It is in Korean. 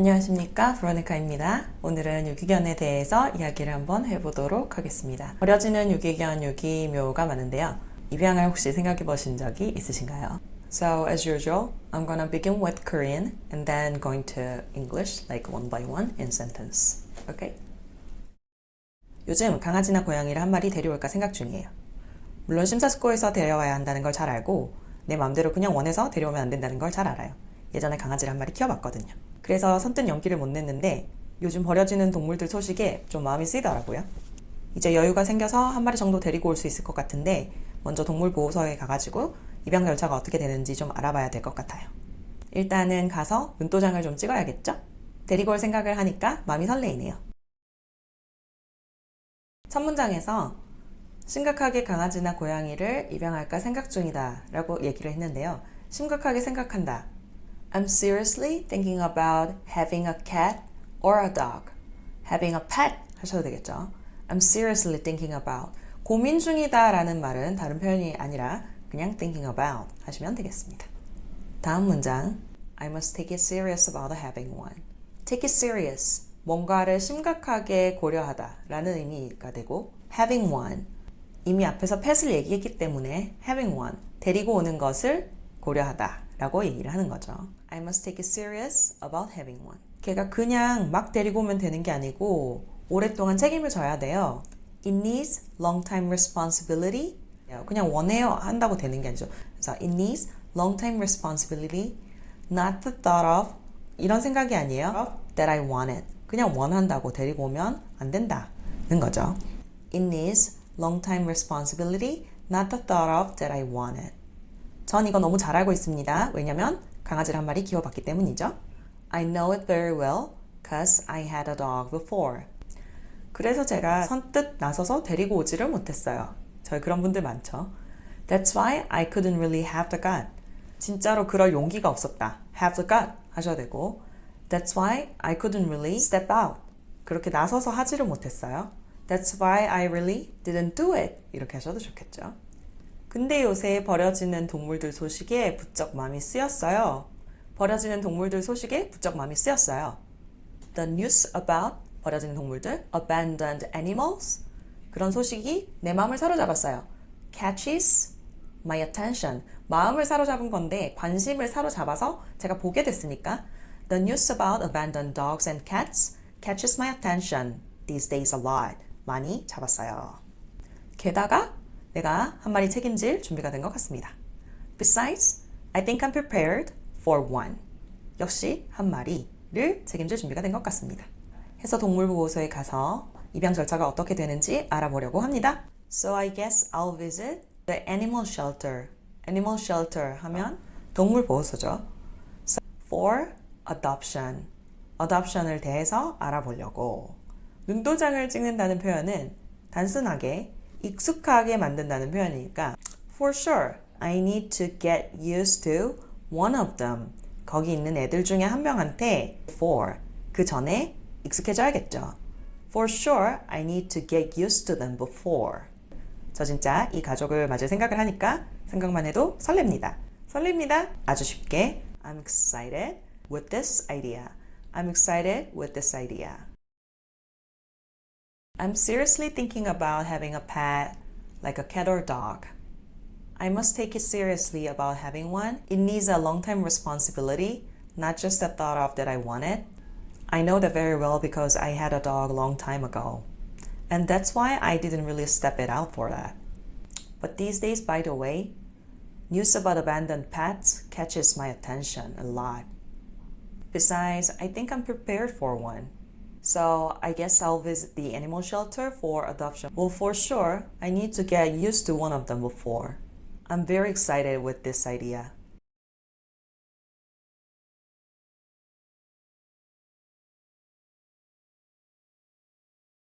안녕하십니까 브로니카입니다. 오늘은 유기견에 대해서 이야기를 한번 해보도록 하겠습니다. 버려지는 유기견 유기묘가 많은데요. 입양을 혹시 생각해 보신 적이 있으신가요? So as usual, I'm gonna begin with Korean and then going to English like one by one in sentence. Okay? 요즘 강아지나 고양이를 한 마리 데려올까 생각 중이에요. 물론 심사숙고해서 데려와야 한다는 걸 잘 알고 내 마음대로 그냥 원해서 데려오면 안 된다는 걸 잘 알아요. 예전에 강아지를 한 마리 키워봤거든요. 그래서 선뜻 연기를 못 냈는데 요즘 버려지는 동물들 소식에 좀 마음이 쓰이더라고요. 이제 여유가 생겨서 한 마리 정도 데리고 올 수 있을 것 같은데 먼저 동물보호소에 가가지고 입양 절차가 어떻게 되는지 좀 알아봐야 될 것 같아요. 일단은 가서 눈도장을 좀 찍어야겠죠? 데리고 올 생각을 하니까 마음이 설레이네요. 첫 문장에서 심각하게 강아지나 고양이를 입양할까 생각 중이다 라고 얘기를 했는데요. 심각하게 생각한다. I'm seriously thinking about having a cat or a dog. having a pet 하셔도 되겠죠. I'm seriously thinking about. 고민 중이다 라는 말은 다른 표현이 아니라 그냥 thinking about 하시면 되겠습니다. 다음 문장. I must take it serious about having one. take it serious. 뭔가를 심각하게 고려하다 라는 의미가 되고 having one. 이미 앞에서 pet을 얘기했기 때문에 having one. 데리고 오는 것을 고려하다 라고 얘기를 하는 거죠. I must take it serious about having one. 걔가 그냥 막 데리고 오면 되는 게 아니고 오랫동안 책임을 져야 돼요. It needs long-time responsibility. 그냥 원해요 한다고 되는 게 아니죠. 그래서 it needs long-time responsibility, not the thought of 이런 생각이 아니에요. That I want it. 그냥 원한다고 데리고 오면 안 된다는 거죠. It needs long-time responsibility, not the thought of that I want it. 전 이거 너무 잘 알고 있습니다. 왜냐면 강아지를 한 마리 키워봤기 때문이죠. I know it very well cause I had a dog before. 그래서 제가 선뜻 나서서 데리고 오지를 못했어요. 저희 그런 분들 많죠. That's why I couldn't really have the gut. 진짜로 그럴 용기가 없었다. have the gut 하셔야 되고 That's why I couldn't really step out. 그렇게 나서서 하지를 못했어요. That's why I really didn't do it. 이렇게 하셔도 좋겠죠. 근데 요새 버려지는 동물들 소식에 부쩍 마음이 쓰였어요. 버려지는 동물들 소식에 부쩍 마음이 쓰였어요. The news about 버려지는 동물들, abandoned animals 그런 소식이 내 마음을 사로잡았어요. catches my attention 마음을 사로잡은 건데 관심을 사로잡아서 제가 보게 됐으니까 The news about abandoned dogs and cats catches my attention these days a lot. 많이 잡았어요. 게다가 내가 한 마리 책임질 준비가 된 것 같습니다. Besides, I think I'm prepared for one. 역시 한 마리를 책임질 준비가 된 것 같습니다. 해서 동물보호소에 가서 입양 절차가 어떻게 되는지 알아보려고 합니다. So I guess I'll visit the animal shelter. animal shelter 하면 동물보호소죠. So for adoption. adoption을 대해서 알아보려고. 눈도장을 찍는다는 표현은 단순하게 익숙하게 만든다는 표현이니까 For sure, I need to get used to one of them. 거기 있는 애들 중에 한 명한테 for 그 전에 익숙해져야겠죠. For sure, I need to get used to them before. 저 진짜 이 가족을 맞을 생각을 하니까 생각만 해도 설렙니다. 설렙니다. 아주 쉽게 I'm excited with this idea. I'm excited with this idea. I'm seriously thinking about having a pet, like a cat or dog. I must take it seriously about having one. It needs a long-time responsibility, not just the thought of that I want it. I know that very well because I had a dog a long time ago. And that's why I didn't really step it out for that. But these days, by the way, news about abandoned pets catches my attention a lot. Besides, I think I'm prepared for one. So I guess I'll visit the animal shelter for adoption. Well, for sure, I need to get used to one of them before. I'm very excited with this idea.